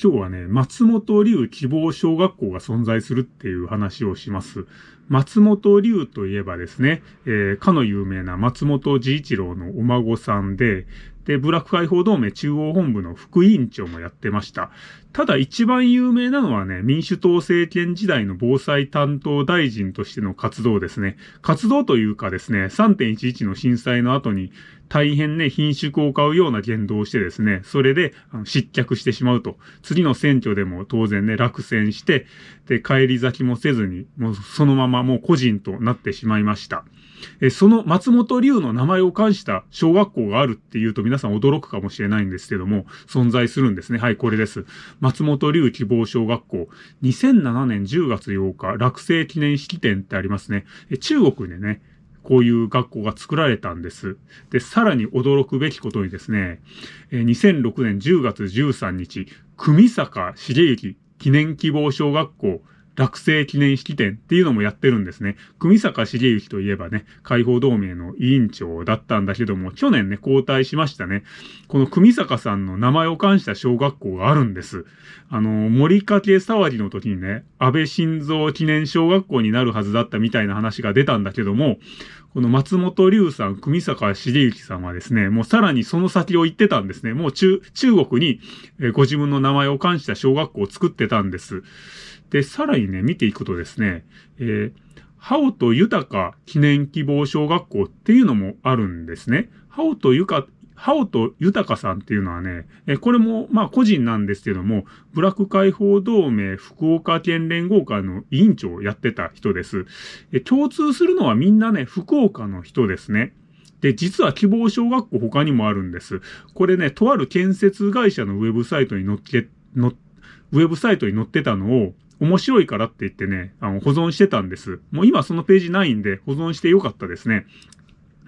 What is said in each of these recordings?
今日はね、松本龍希望小学校が存在するっていう話をします。松本龍といえばですね、えー、かの有名な松本治一郎のお孫さんで、で、ブラック解放同盟中央本部の副委員長もやってました。ただ一番有名なのはね、民主党政権時代の防災担当大臣としての活動ですね。活動というかですね、3.11の震災の後に大変ね、品種を買うような言動をしてですね、それで失脚してしまうと。次の選挙でも当然ね、落選して、で、帰り咲きもせずに、もうそのままもう個人となってしまいました。えその松本龍の名前を冠した小学校があるっていうと皆さん驚くかもしれないんですけども、存在するんですね。はい、これです。松本龍希望小学校。2007年10月8日、落成記念式典ってありますね。え中国でね、こういう学校が作られたんです。で、さらに驚くべきことにですね、2006年10月13日、組坂茂之記念希望小学校落成記念式典っていうのもやってるんですね。組坂茂之といえばね、解放同盟の委員長だったんだけども、去年ね、交代しましたね。この組坂さんの名前を冠した小学校があるんです。あの、森かけ騒ぎの時にね、安倍晋三記念小学校になるはずだったみたいな話が出たんだけども、この松本龍さん、組坂茂之さんはですね、もうさらにその先を言ってたんですね。もう中、中国に、ご自分の名前を冠した小学校を作ってたんです。で、さらにね、見ていくとですね、えー、ハオと豊か記念希望小学校っていうのもあるんですね。ハオとゆか、ハオと豊さんっていうのはね、えこれもまあ個人なんですけども、ブラック解放同盟福岡県連合会の委員長をやってた人です。え共通するのはみんなね、福岡の人ですね。で、実は希望小学校他にもあるんです。これね、とある建設会社のウェブサイトに載っけ、のウェブサイトに載ってたのを、面白いからって言ってね、あの、保存してたんです。もう今そのページないんで保存してよかったですね。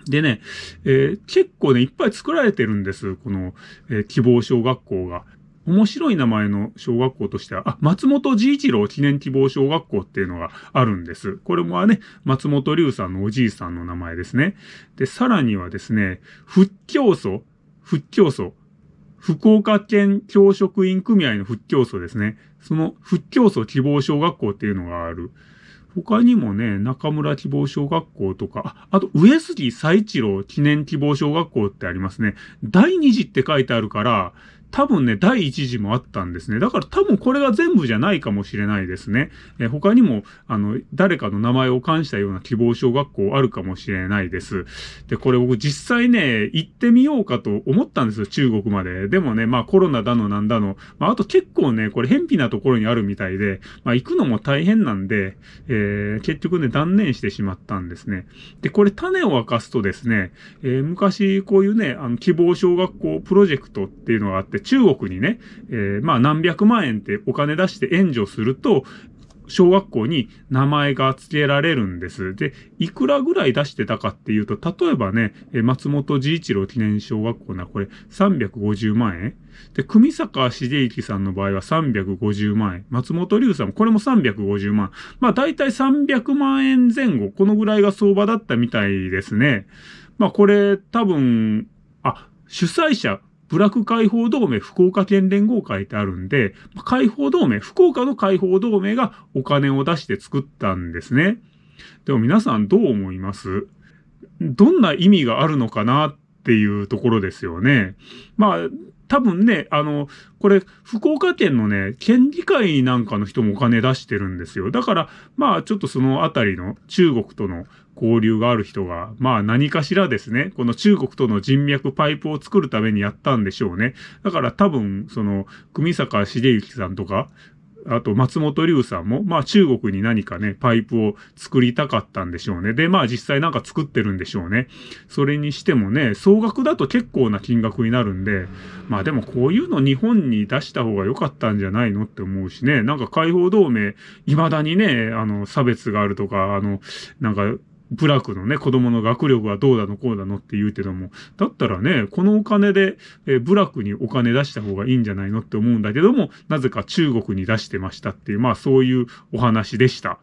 でね、えー、結構ね、いっぱい作られてるんです。この、えー、希望小学校が。面白い名前の小学校としては、あ、松本治一郎記念希望小学校っていうのがあるんです。これもね、松本龍さんのおじいさんの名前ですね。で、さらにはですね、仏教祖、仏教祖、福岡県教職員組合の復教祖ですね。その復教祖希望小学校っていうのがある。他にもね、中村希望小学校とか、あと上杉佐一郎記念希望小学校ってありますね。第二次って書いてあるから、多分ね、第一次もあったんですね。だから多分これが全部じゃないかもしれないですね。え他にも、あの、誰かの名前を冠したような希望小学校あるかもしれないです。で、これ僕実際ね、行ってみようかと思ったんですよ、中国まで。でもね、まあコロナだのなんだの。まああと結構ね、これ偏僻なところにあるみたいで、まあ行くのも大変なんで、えー、結局ね、断念してしまったんですね。で、これ種を明かすとですね、えー、昔こういうね、あの、希望小学校プロジェクトっていうのがあって中国にね、えー、まあ何百万円ってお金出して援助すると、小学校に名前が付けられるんです。で、いくらぐらい出してたかっていうと、例えばね、松本治一郎記念小学校な、これ350万円。で、組坂茂之さんの場合は350万円。松本龍さんもこれも350万。まあ大体300万円前後、このぐらいが相場だったみたいですね。まあこれ多分、あ、主催者、ブラック解放同盟福岡県連合会ってあるんで、解放同盟、福岡の解放同盟がお金を出して作ったんですね。でも皆さんどう思います？どんな意味があるのかなっていうところですよね。まあ、多分ね、あの、これ、福岡県のね、県議会なんかの人もお金出してるんですよ。だから、まあ、ちょっとそのあたりの中国との交流がある人が、まあ何かしらですね、この中国との人脈パイプを作るためにやったんでしょうね。だから多分、その、組坂茂之さんとか、あと松本龍さんも、まあ中国に何かね、パイプを作りたかったんでしょうね。で、まあ実際なんか作ってるんでしょうね。それにしてもね、総額だと結構な金額になるんで、まあでもこういうの日本に出した方が良かったんじゃないのって思うしね、なんか解放同盟、未だにね、あの、差別があるとか、あの、なんか、部落のね、子供の学力はどうだのこうだのって言うけども、だったらね、このお金で、えー、部落にお金出した方がいいんじゃないのって思うんだけども、なぜか中国に出してましたっていう、まあそういうお話でした。